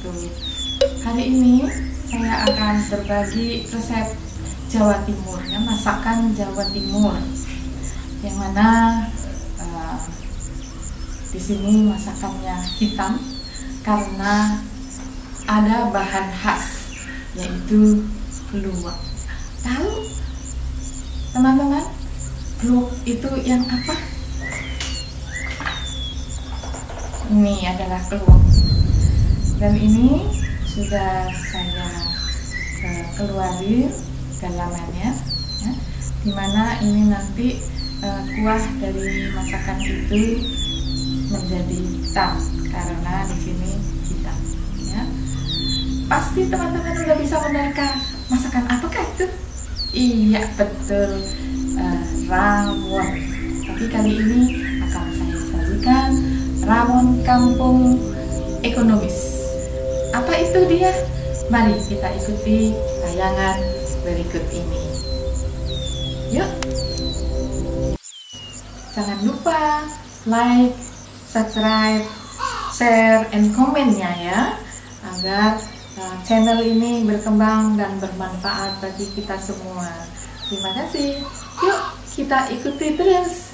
wabarakatuh Hari ini saya akan berbagi resep Jawa Timur ya, Masakan Jawa Timur. Yang mana uh, di sini masakannya hitam Karena ada bahan khas Yaitu keluak Tahu teman-teman Keluak itu yang apa? ini adalah keluak dan ini sudah saya uh, keluarin dalamannya ya, di mana ini nanti uh, kuah dari masakan itu menjadi hitam karena di sini hitam ya. Pasti teman-teman sudah bisa menerka masakan apakah itu? Iya betul uh, rawon. Tapi kali ini akan saya sajikan rawon kampung ekonomis. Apa itu dia? Mari kita ikuti tayangan berikut ini. Yuk. Jangan lupa like, subscribe, share, and komennya ya agar uh, channel ini berkembang dan bermanfaat bagi kita semua. Terima kasih. Yuk kita ikuti terus.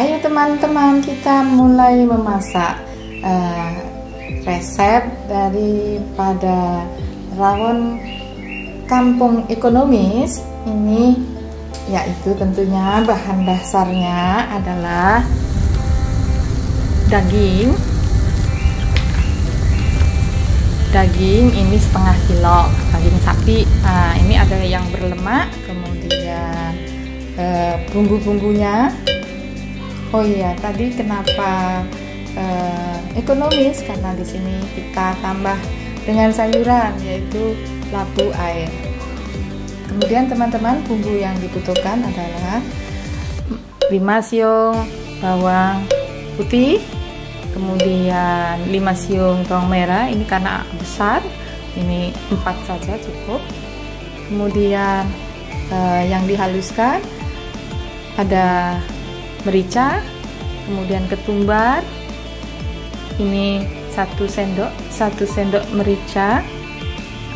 Ayo teman-teman kita mulai memasak uh, resep daripada rawon kampung ekonomis. Ini yaitu tentunya bahan dasarnya adalah daging. Daging ini setengah kilo daging sapi. Nah, ini ada yang berlemak kemudian uh, bumbu-bumbunya Oh iya, tadi kenapa uh, ekonomis? Karena di sini kita tambah dengan sayuran yaitu labu air. Kemudian teman-teman bumbu yang dibutuhkan adalah 5 siung bawang putih, kemudian 5 siung bawang merah. Ini karena besar, ini 4 saja cukup. Kemudian uh, yang dihaluskan ada merica kemudian ketumbar. Ini satu sendok satu sendok merica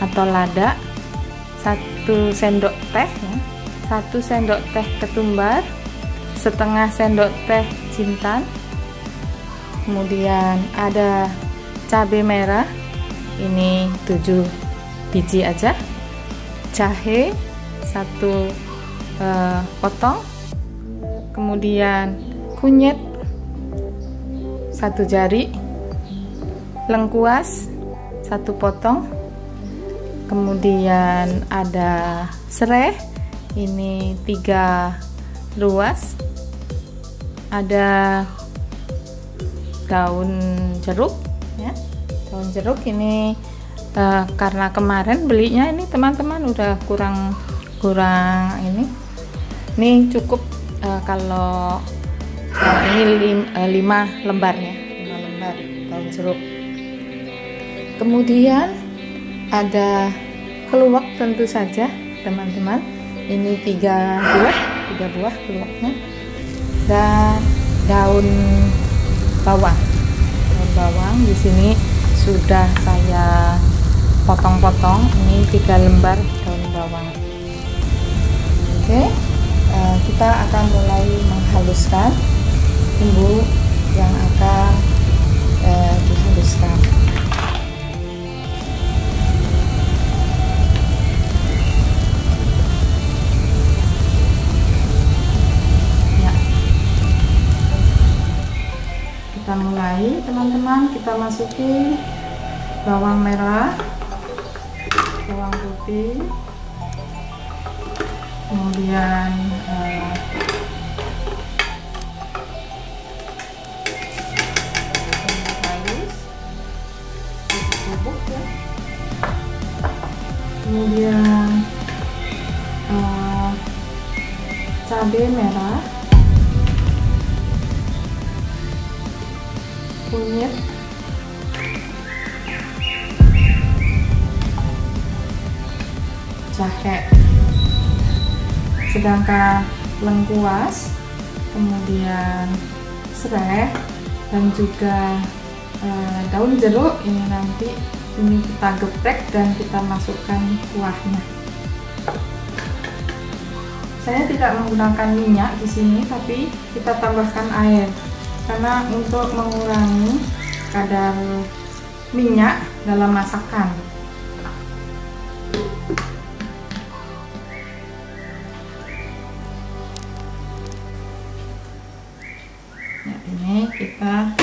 atau lada satu sendok teh ya. satu sendok teh ketumbar setengah sendok teh jintan. Kemudian ada cabai merah ini 7 biji aja. Jahe satu uh, potong kemudian kunyit satu jari lengkuas satu potong. Kemudian ada serai ini tiga luas. Ada daun jeruk ya. Daun jeruk ini uh, karena kemarin belinya ini teman-teman udah kurang kurang ini. Ini cukup uh, kalau uh, ini lim, uh, lima lembar ya. Lima lembar daun jeruk. Kemudian ada keluak tentu saja teman-teman. Ini tiga buah tiga buah keluaknya. Dan daun bawang. Daun bawang di sini sudah saya potong-potong. Ini tiga lembar daun bawang. Oke. okay. Eh, kita akan mulai menghaluskan bumbu yang akan uh, dihaluskan ya. kita mulai teman-teman kita masukin bawang merah bawang putih kemudian halus eh, bubuk ya kemudian eh, cabai merah kunyit jahe sedangkan lengkuas kemudian serai dan juga e, daun jeruk. Ini nanti ini kita geprek dan kita masukkan kuahnya. Saya tidak menggunakan minyak di sini tapi kita tambahkan air. Karena untuk mengurangi kadar minyak dalam masakan ini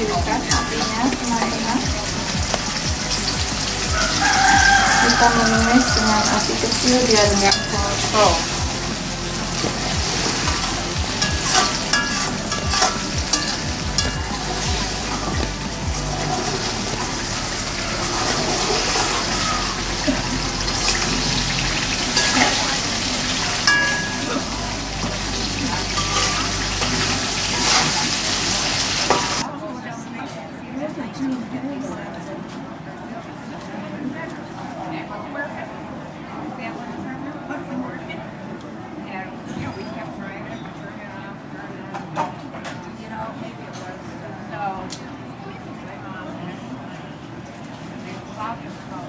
kecilkan apinya teman-teman kita menumis dengan api kecil biar nggak kotor Yeah.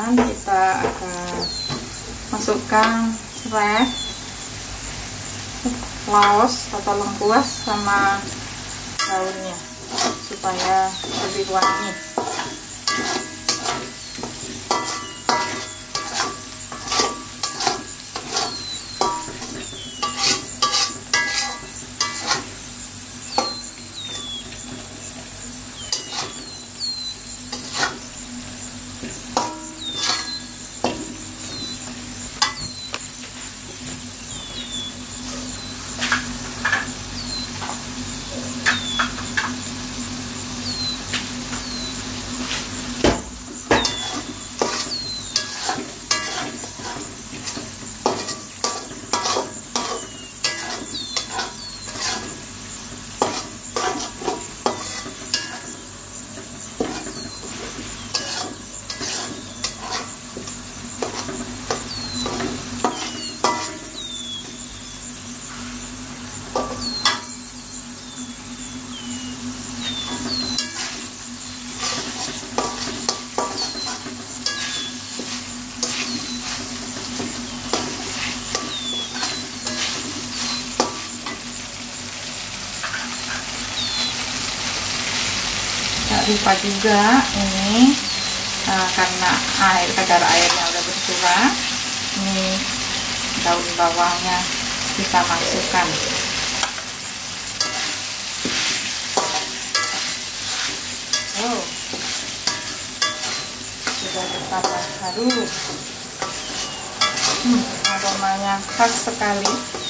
Teman-teman kita akan masukkan serai laos atau lengkuas sama daunnya supaya lebih wangi lupa juga ini eh, karena air kadar airnya udah berkurang ini daun bawangnya kita masukkan. Oh. Sudah bertambah harum hmm, aromanya khas sekali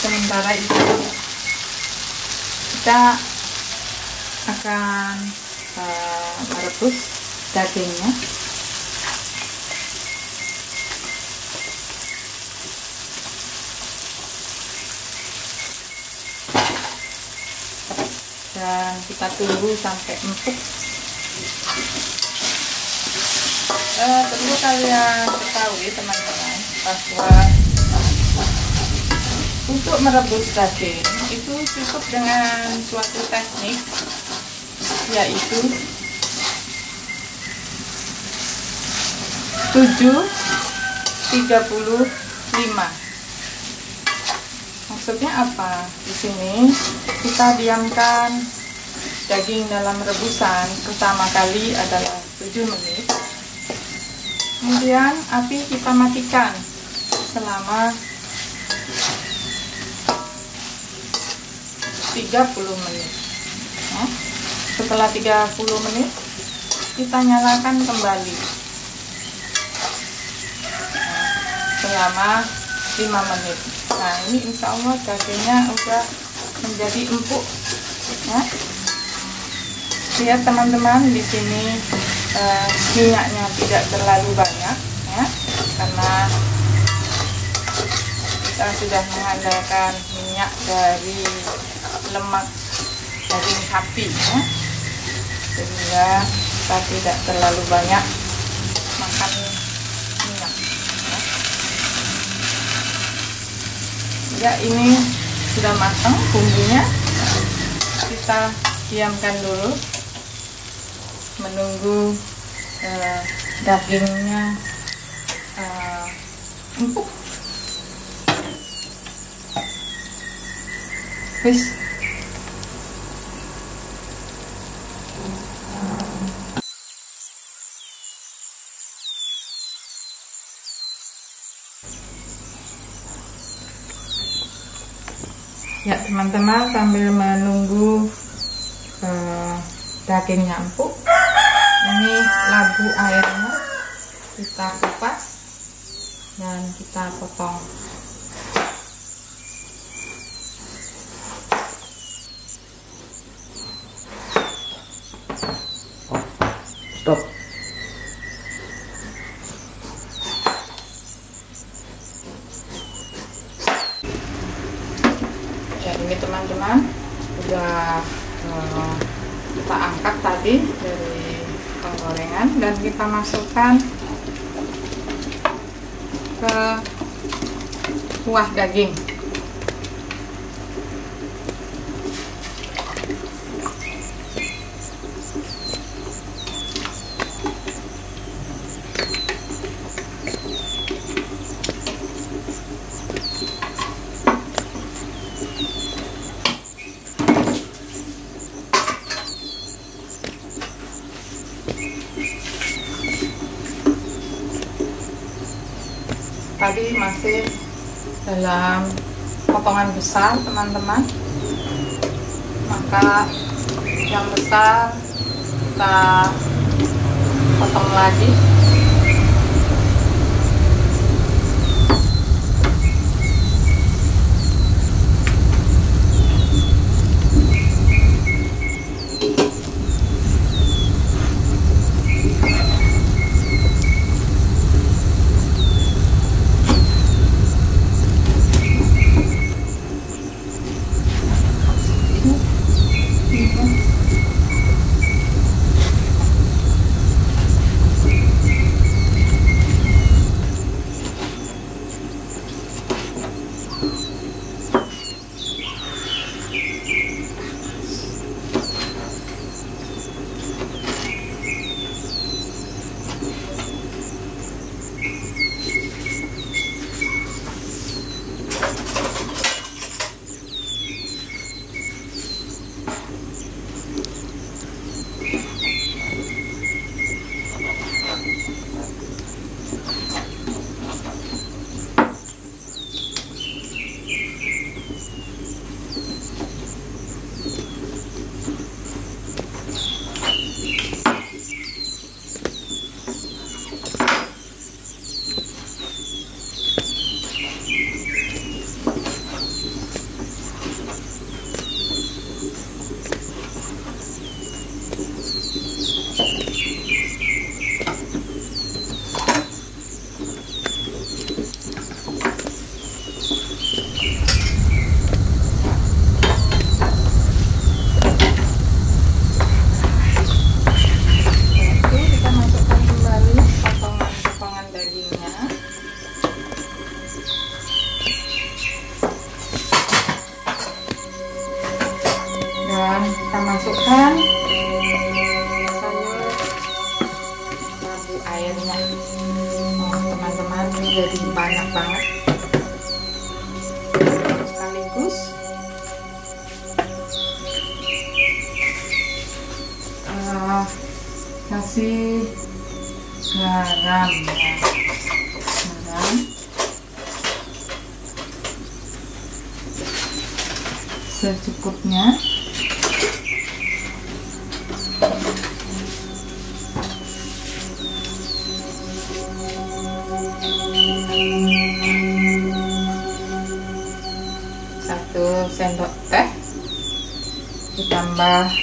sementara itu kita akan merebus dagingnya. Dan kita tunggu sampai empuk. Eh, perlu kalian ketahui teman-teman bahwa untuk merebus daging itu cukup dengan suatu teknik yaitu 7 35 maksudnya apa? Di sini kita diamkan daging dalam rebusan. Pertama kali adalah 7 menit. Kemudian api kita matikan selama 30 menit. Ya. setelah 30 menit kita nyalakan kembali nah, selama 5 menit. Nah ini insya Allah dagingnya udah menjadi empuk. Ya. Lihat teman-teman di sini eh, minyaknya tidak terlalu banyak ya. Karena kita sudah mengandalkan minyak dari lemak daging sapi ya. Sehingga kita tidak terlalu banyak makan minyak ya ya ini sudah matang bumbunya. Kita diamkan dulu. Menunggu eh, dagingnya eh, empuk. Wis Ya teman-teman sambil menunggu eh, dagingnya empuk ini labu airnya kita kupas dan kita potong Stop. ya ini teman-teman udah eh, kita angkat tadi dari penggorengan dan kita masukkan ke kuah daging tadi masih dalam potongan besar teman-teman. Maka yang besar kita potong lagi sekaligus uh, kasih garam ya. Garam. Secukupnya ditambah uh,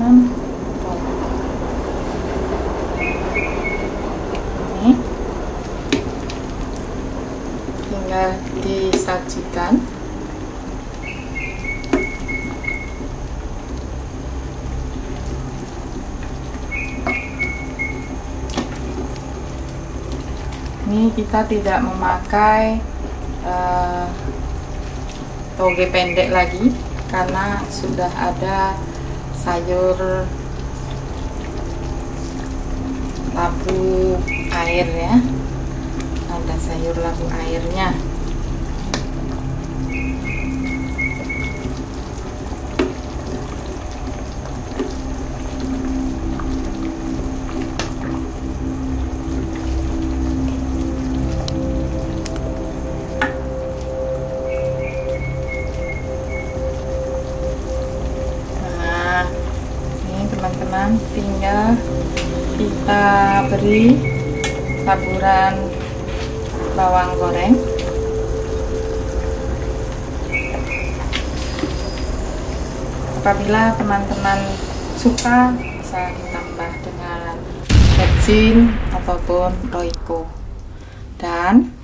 6 ini. Tinggal disajikan. Ini kita tidak memakai uh, toge pendek lagi karena sudah ada sayur labu air ya. Ada sayur labu airnya beri taburan bawang goreng. Apabila teman-teman suka bisa ditambah dengan becin ataupun roiko. Dan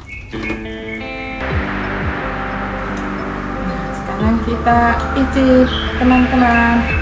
sekarang kita icip teman-teman